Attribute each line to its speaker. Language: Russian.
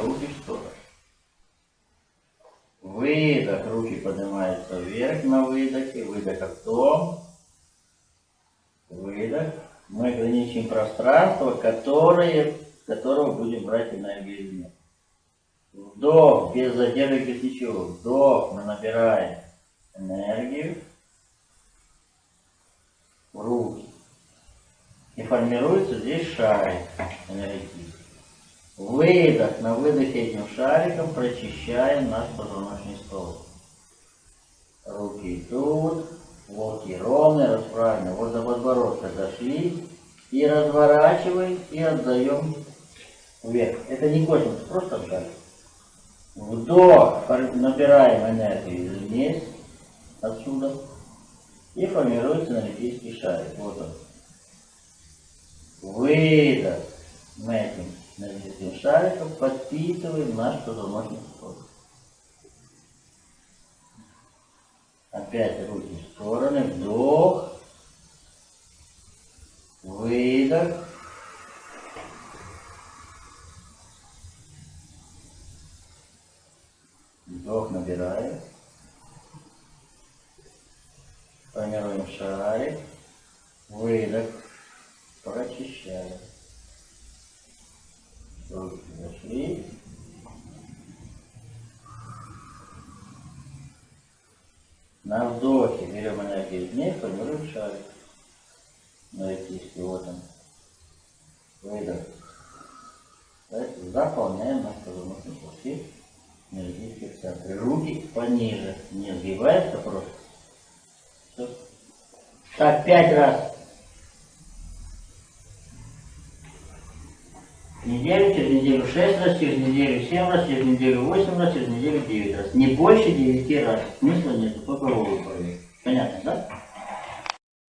Speaker 1: руки в сторону. Выдох, руки поднимаются вверх на выдохе, выдох ртом, выдох. Мы ограничим пространство, которое, которого будем брать энергию извне. Вдох, без задержки, без ничего. Вдох, мы набираем энергию в руки. И формируется здесь шарик энергетический. Выдох. На выдохе этим шариком прочищаем наш позвоночный столб. Руки тут, локти ровные, расправлены. Вот до подбородка дошли. И разворачиваем, и отдаем вверх. Это не космос, просто вдаль. Вдох, набираем энергию вниз, отсюда. И формируется энергетический шарик. Вот он. Выдох. Мы этим энергетическим шариком подпитываем наш позвоночный столб. Опять руки в стороны. Вдох. Выдох. Вдох набираем. Формируем шарик. Выдох. Прочищаем. Руки зашли. На вдохе берем энергию вниз, формируем шарик. Энергетический, вот он. Выдох. Заполняем наш позвоночный пути энергетических центры. Руки пониже, не сгибается просто. Все. Так, пять раз. неделю, через неделю 6 раз, через неделю 7 раз, через неделю 8 раз, через неделю 9 раз. Не больше 9 раз. Смысла нет, только голову проверить. Понятно, да?